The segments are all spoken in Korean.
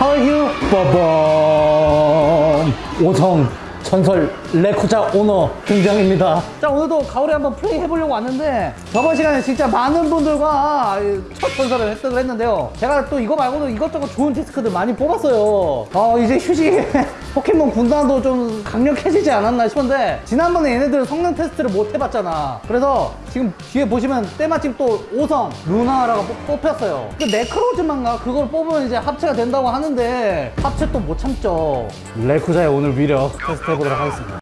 You? 빠밤 오성 전설 레코자 오너 등장입니다. 자 오늘도 가을에 한번 플레이 해보려고 왔는데 저번 시간에 진짜 많은 분들과 첫 전설을 획득을 했는데요. 제가 또 이거 말고도 이것저것 좋은 디스크들 많이 뽑았어요. 어 이제 휴식 포켓몬 군단도 좀 강력해지지 않았나 싶은데 지난번에 얘네들 성능 테스트를 못 해봤잖아. 그래서 지금 뒤에 보시면 때마침 또 5성 루나라가 뽑- 뽑혔어요. 그 네크로즈만가 그걸 뽑으면 이제 합체가 된다고 하는데 합체 또 못 참죠. 레쿠자의 오늘 위력 테스트 해보도록 하겠습니다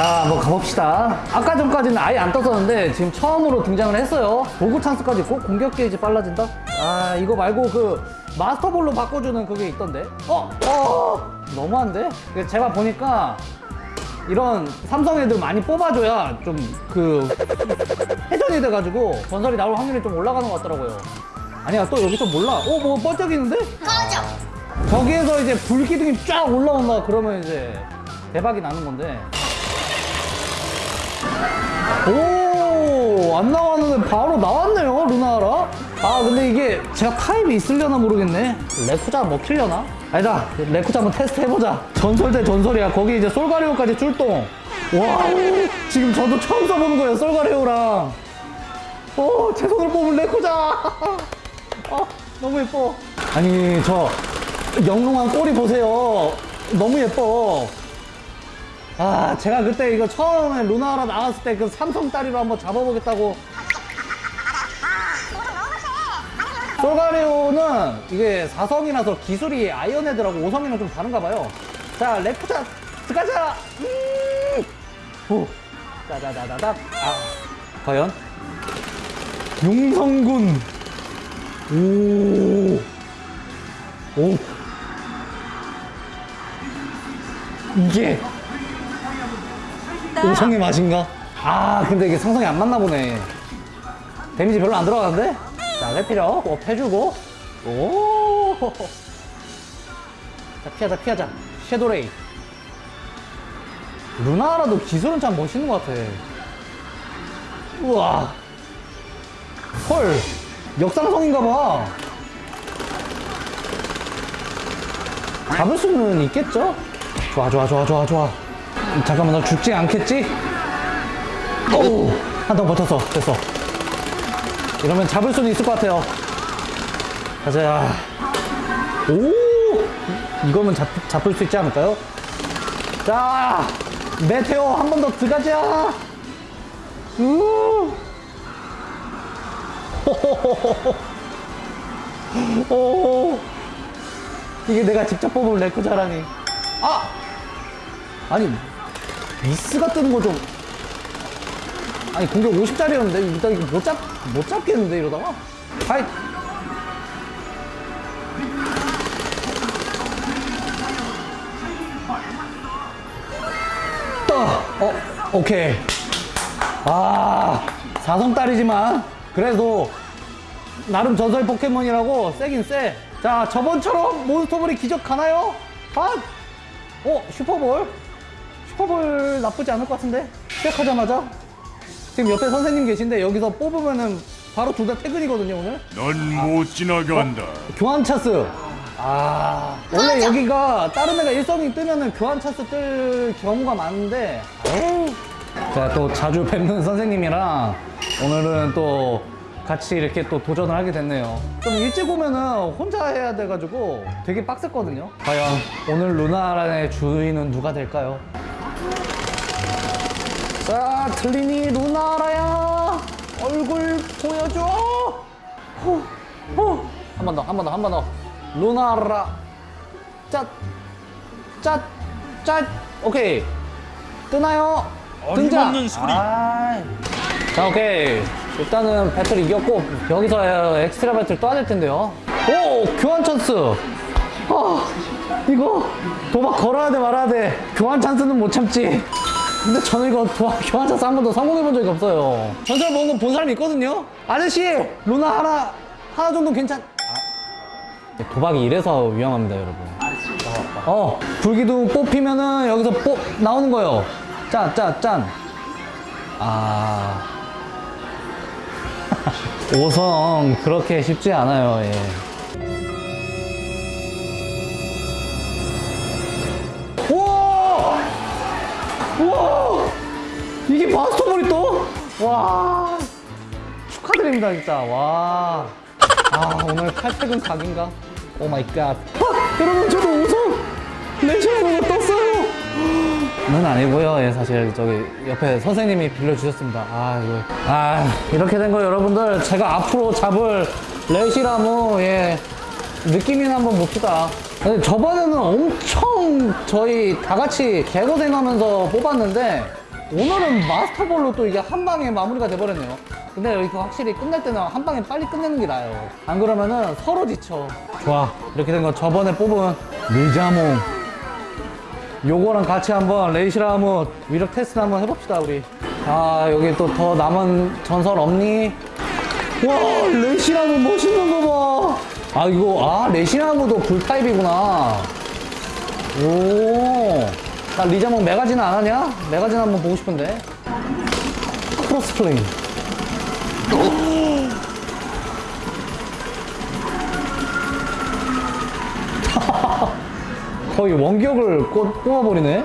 자, 한번 가봅시다. 아까 전까지는 아예 안 떴었는데 지금 처음으로 등장을 했어요. 도구 찬스까지 있고 공격 게이지 빨라진다? 아, 이거 말고 그 마스터볼로 바꿔주는 그게 있던데? 어? 어? 너무한데? 이게 제가 보니까 이런 삼성 애들 많이 뽑아줘야 좀 그 회전이 돼가지고 전설이 나올 확률이 좀 올라가는 것 같더라고요. 아니야, 또 여기서 몰라. 어, 뭐 번쩍이는데? 꺼져. 저기에서 이제 불기둥이 쫙 올라온다 그러면 이제 대박이 나는 건데 오, 안 나왔는데 바로 나왔네요, 루나라. 아, 근데 이게 제가 타입이 있으려나 모르겠네. 레쿠자 먹히려나? 아니다, 레쿠자 한번 테스트 해보자. 전설 대 전설이야. 거기 이제 솔가리오까지 출동. 와, 지금 저도 처음 써보는 거예요, 솔가리오랑. 오, 제 손으로 뽑은 레쿠자. 어, 너무 예뻐. 아니, 저 영롱한 꼬리 보세요. 너무 예뻐. 아, 제가 그때 이거 처음에 루나아라 나왔을 때 그 삼성짜리로 한번 잡아보겠다고. 솔가리오는 이게 4성이라서 기술이 iron head라고 5성이랑 좀 다른가 봐요. 자, 레쿠자 들어가자. 음! 오, 짜자자자자. 아, 과연? 용성군. 오, 오. 이게 오성의 맛인가? 아 근데 이게 상성이 안 맞나 보네. 데미지 별로 안 들어가는데? 자 레피력 up 해주고. 오. 자 피하자 피하자. 섀도레이. 루나라도 기술은 참 멋있는 것 같아. 우와. 헐. 역상성인가 봐. 잡을 수는 있겠죠? 좋아 좋아 좋아 좋아 좋아 잠깐만 너 죽지 않겠지? 오! 한통 버텼어 됐어 이러면 잡을 수는 있을 것 같아요 가자 오! 이거면 잡, 잡을 수 있지 않을까요? 자 메테오 한 번 더 들어가자 우! 오! 이게 내가 직접 뽑은 레쿠자라니 아! 아니 미스가 뜨는 거좀 아니 공격 50짜리였는데 일단 이거 못 잡, 못 잡겠는데 이러다가 하이 떠! 어, 오케이 아 사성짜리지만 그래도 나름 전설 포켓몬이라고 세긴 세. 자, 저번처럼 몬스터볼이 기적 가나요? 아! 어, 슈퍼볼? 슈퍼볼 나쁘지 않을 것 같은데? 시작하자마자? 지금 옆에 선생님 계신데 여기서 뽑으면은 바로 둘 다 퇴근이거든요, 오늘? 넌 못 지나간다. 교환 찬스. 아, 원래 여기가 다른 애가 일성이 뜨면은 교환 찬스 뜰 경우가 많은데. 제가 또 자주 뵙는 선생님이랑 오늘은 또 같이 이렇게 또 도전을 하게 됐네요. 좀 일찍 오면은 혼자 해야 돼가지고 되게 빡셌거든요. 과연 오늘 루나란의 주인은 누가 될까요? 자, 틀리니 루나라야. 얼굴 보여줘. 후, 후. 한 번 더, 한 번 더, 한 번 더. 루나라. 짠, 짠, 짠. 오케이. 뜨나요? 등장. 아이. 자, 오케이. 일단은 배틀 이겼고 여기서 엑스트라 배틀 또 하실 텐데요. 오, 교환 찬스. 아, 이거 도박 걸어야 돼 말아야 돼. 교환 찬스는 못 참지. 근데 저는 이거 도, 교환 찬스 한 번도 성공해 본 적이 없어요. 전설 먹은 거본 사람이 있거든요. 아저씨, 루나 하나 하나 정도 괜찮. 아. 도박이 이래서 위험합니다, 여러분. 어, 불기둥 뽑히면은 여기서 뽑 나오는 거예요. 짠, 짠, 짠. 아. 오성 그렇게 쉽지 않아요. 예. 우와! 이게 마스터볼이 또? 와! 축하드립니다, 진짜. 와. 아, 오늘 칼퇴근 각인가? oh my god. 아, 여러분, 저도 우선 레시라무가 떴어요! 는 아니고요. 예, 사실 저기 옆에 선생님이 빌려주셨습니다. 아, 이거. 아, 이렇게 된 거 여러분들 제가 앞으로 잡을 레시라무, 예, 느낌이나 한번 봅시다. 저번에는 엄청 저희 다 같이 개고생하면서 뽑았는데 오늘은 마스터볼로 또 이게 한 방에 마무리가 돼버렸네요. 근데 이렇게 확실히 끝날 때는 한 방에 빨리 끝내는 게 나아요. 안 그러면은 서로 지쳐. 좋아. 이렇게 된 거 저번에 뽑은 르자몽. 요거랑 같이 한번 레시라무 위력 테스트 한번 해봅시다, 우리. 아, 여기 또 더 남은 전설 없니? 와, 레시라무 멋있는 거 봐. 아, 이거, 아, 레시라무도 불타입이구나. 오. 나 리자몽 메가진화 안 하냐? 메가진화 한번 보고 싶은데. cross flame. 거의 원격을 꽂- 뽑아버리네.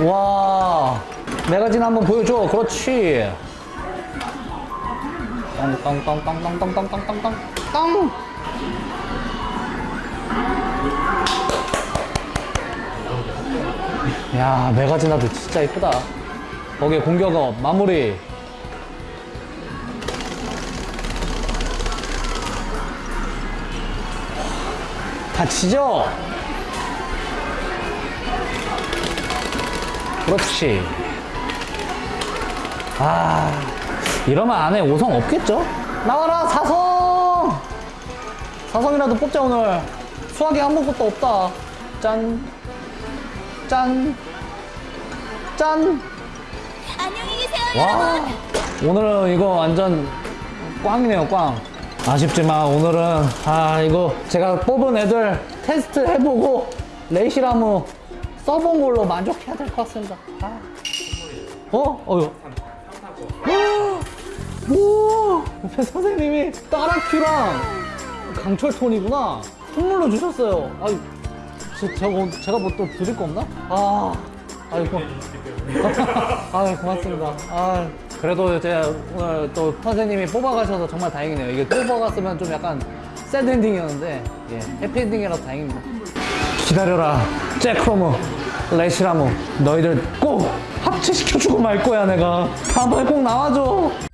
와, 메가진 한번 보여줘. 그렇지. 땅땅땅땅땅땅땅땅땅땅 야, 메가지나도 진짜 이쁘다. 거기에 공격업 마무리. 다치죠? 그렇지. 아, 이러면 안에 5성 없겠죠? 나와라, 사성! 사성이라도 뽑자, 오늘. 수학이 아무것도 없다. 짠. 짠. 짠. 안녕히 계세요, 와. 오늘은 이거 완전 꽝이네요, 꽝. 아쉽지만 오늘은, 아, 이거 제가 뽑은 애들 테스트 해보고 레이시라무 써본 걸로 만족해야 될 것 같습니다. 아. 어? 어휴. 오! 옆에 선생님이 따라큐랑 강철 톤이구나. 선물로 주셨어요. 제, 제가, 뭐- 제가 뭐 또 드릴 거 없나? 아, 아이고. 아유, 고맙습니다. 아, 그래도 제가 오늘 또 선생님이 뽑아가셔서 정말 다행이네요. 이게 뽑아갔으면 좀 약간 새드 엔딩이었는데, 예, 해피엔딩이라서 다행입니다. 기다려라. 잭크로무, 레시라무. 너희들 꼭 합체시켜주고 말 거야, 내가. 다음번에 꼭 나와줘.